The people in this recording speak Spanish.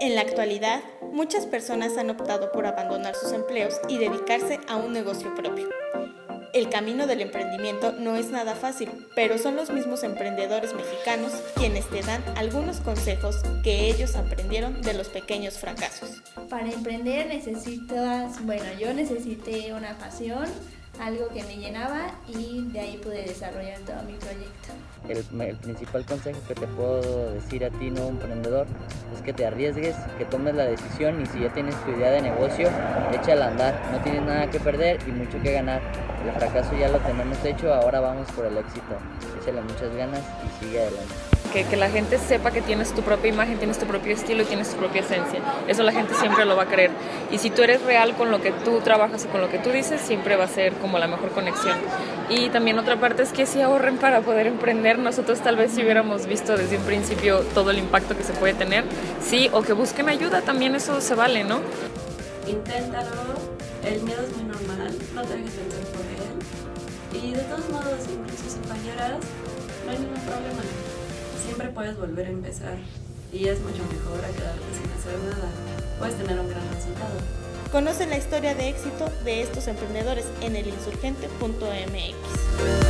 En la actualidad, muchas personas han optado por abandonar sus empleos y dedicarse a un negocio propio. El camino del emprendimiento no es nada fácil, pero son los mismos emprendedores mexicanos quienes te dan algunos consejos que ellos aprendieron de los pequeños fracasos. Para emprender necesitas, bueno, yo necesité una pasión, algo que me llenaba y de ahí pude desarrollar todo mi proyecto. El, principal consejo que te puedo decir a ti, nuevo emprendedor, es que te arriesgues, que tomes la decisión y si ya tienes tu idea de negocio, échala a andar. No tienes nada que perder y mucho que ganar. El fracaso ya lo tenemos hecho, ahora vamos por el éxito. Échale muchas ganas y sigue adelante que, que, la gente sepa que tienes tu propia imagen, tienes tu propio estilo y tienes tu propia esencia. Eso la gente siempre lo va a creer. Y si tú eres real con lo que tú trabajas y con lo que tú dices, siempre va a ser como la mejor conexión. Y también otra parte es que si ahorren para poder emprender. Nosotros tal vez si hubiéramos visto desde un principio todo el impacto que se puede tener, sí, o que busquen ayuda, también eso se vale, ¿no? Inténtalo, el miedo es muy normal, no te dejes vencer por él. Y de todos modos, incluso si fallaras, no hay ningún problema siempre puedes volver a empezar y es mucho mejor a quedarte sin hacer nada. Puedes tener un gran resultado. Conoce la historia de éxito de estos emprendedores en elinsurgente.mx.